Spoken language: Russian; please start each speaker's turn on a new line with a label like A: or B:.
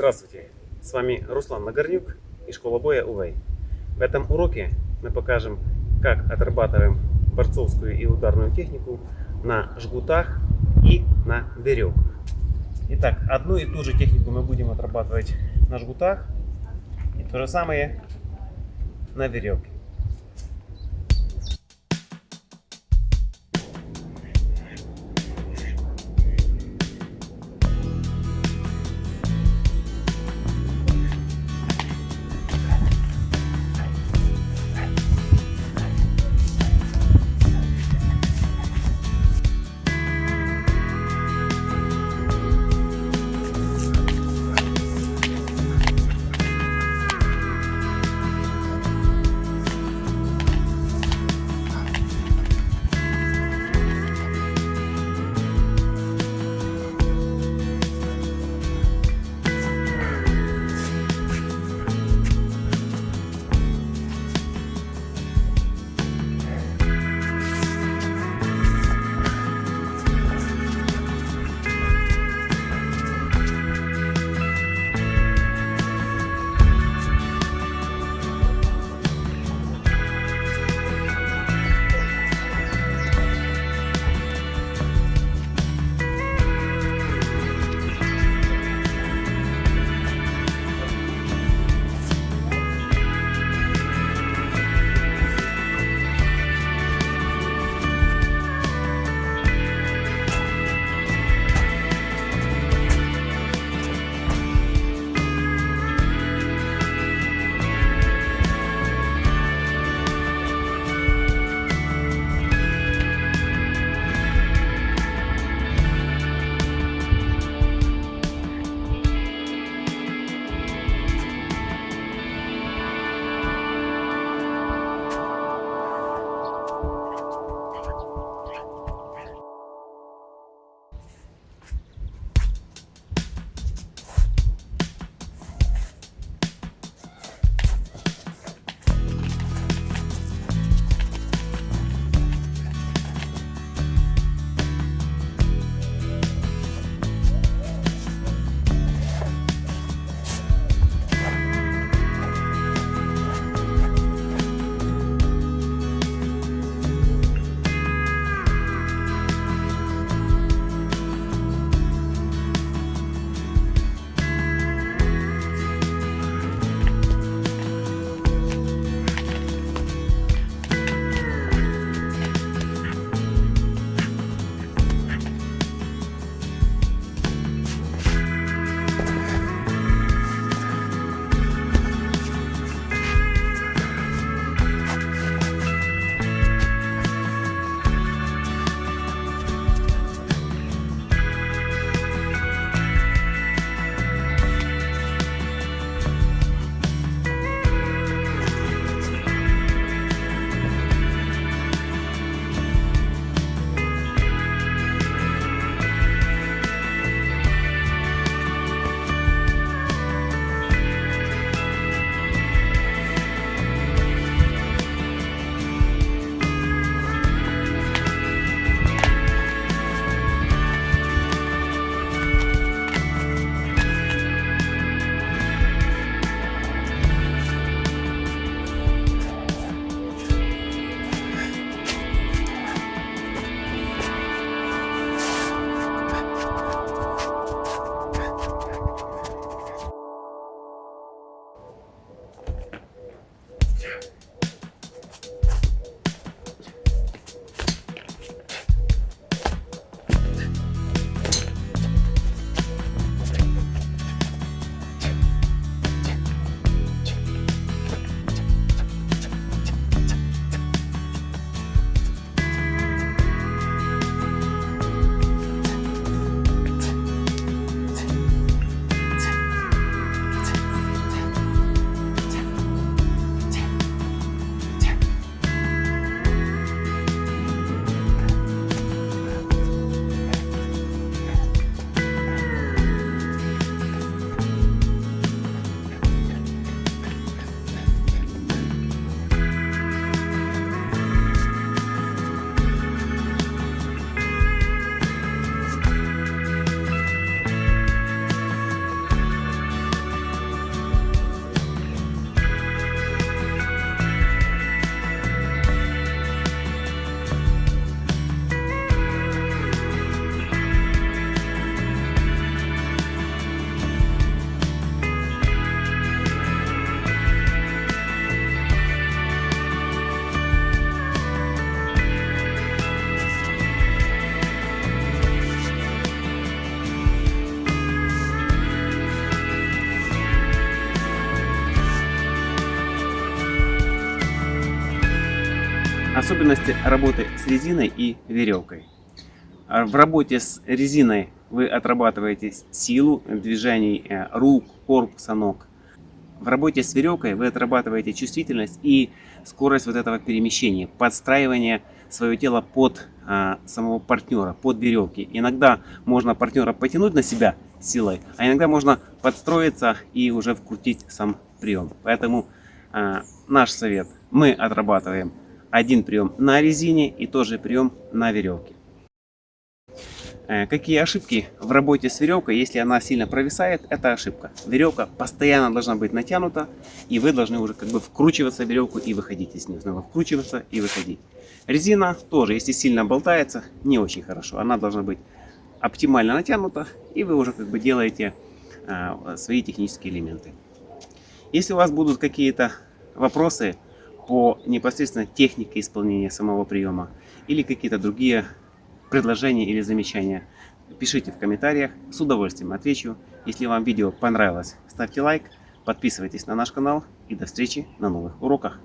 A: Здравствуйте, с вами Руслан Нагорнюк и школа боя УВЭЙ. В этом уроке мы покажем, как отрабатываем борцовскую и ударную технику на жгутах и на веревках. Итак, одну и ту же технику мы будем отрабатывать на жгутах и то же самое на веревке. Особенности работы с резиной и веревкой. А в работе с резиной вы отрабатываете силу движений э, рук, корпуса, ног. В работе с веревкой вы отрабатываете чувствительность и скорость вот этого перемещения, подстраивание свое тело под а, самого партнера, под веревки. Иногда можно партнера потянуть на себя силой, а иногда можно подстроиться и уже вкрутить сам прием. Поэтому а, наш совет, мы отрабатываем один прием на резине и тоже прием на веревке. Э, какие ошибки в работе с веревкой, если она сильно провисает, это ошибка. Веревка постоянно должна быть натянута, и вы должны уже как бы вкручиваться в веревку и выходить из нее. Снова вкручиваться и выходить. Резина тоже, если сильно болтается, не очень хорошо. Она должна быть оптимально натянута, и вы уже как бы делаете а, свои технические элементы. Если у вас будут какие-то вопросы по непосредственно технике исполнения самого приема или какие-то другие предложения или замечания, пишите в комментариях, с удовольствием отвечу. Если вам видео понравилось, ставьте лайк, подписывайтесь на наш канал и до встречи на новых уроках.